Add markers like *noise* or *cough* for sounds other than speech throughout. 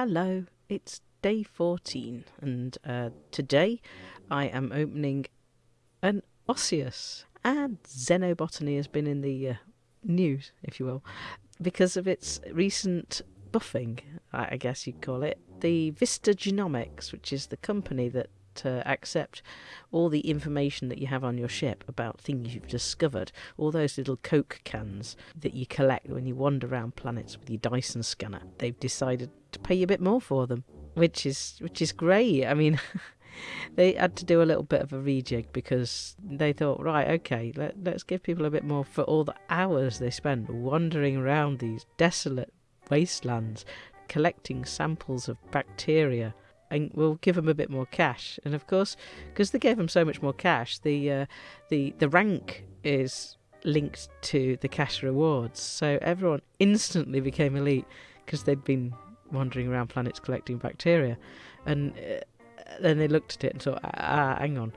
Hello, it's day 14, and uh, today I am opening an Osseous. And xenobotany has been in the uh, news, if you will, because of its recent buffing, I guess you'd call it. The Vista Genomics, which is the company that uh, accept all the information that you have on your ship about things you've discovered, all those little Coke cans that you collect when you wander around planets with your Dyson scanner. They've decided to pay you a bit more for them, which is which is great. I mean. *laughs* they had to do a little bit of a rejig because they thought, right, okay, let, let's give people a bit more for all the hours they spend wandering around these desolate wastelands collecting samples of bacteria and we'll give them a bit more cash. And of course, because they gave them so much more cash, the uh, the the rank is linked to the cash rewards. So everyone instantly became elite because they'd been wandering around planets collecting bacteria, and uh, then they looked at it and thought, ah, ah hang on,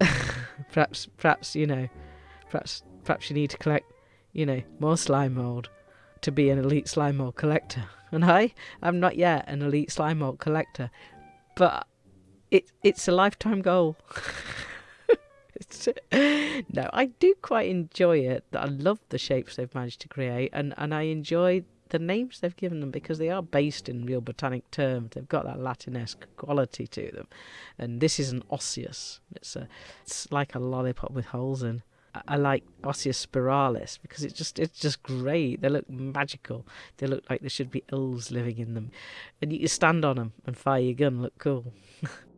*laughs* perhaps perhaps you know, perhaps perhaps you need to collect, you know, more slime mold to be an elite slime mold collector. And I, I'm not yet an elite slime mold collector, but it it's a lifetime goal. *laughs* no, I do quite enjoy it. I love the shapes they've managed to create, and, and I enjoy the names they've given them because they are based in real botanic terms. They've got that Latinesque quality to them. And this is an osseous. It's a, it's like a lollipop with holes in. I like Osseous spiralis because it's just it's just great. They look magical. They look like there should be elves living in them, and you stand on them and fire your gun. Look cool. *laughs*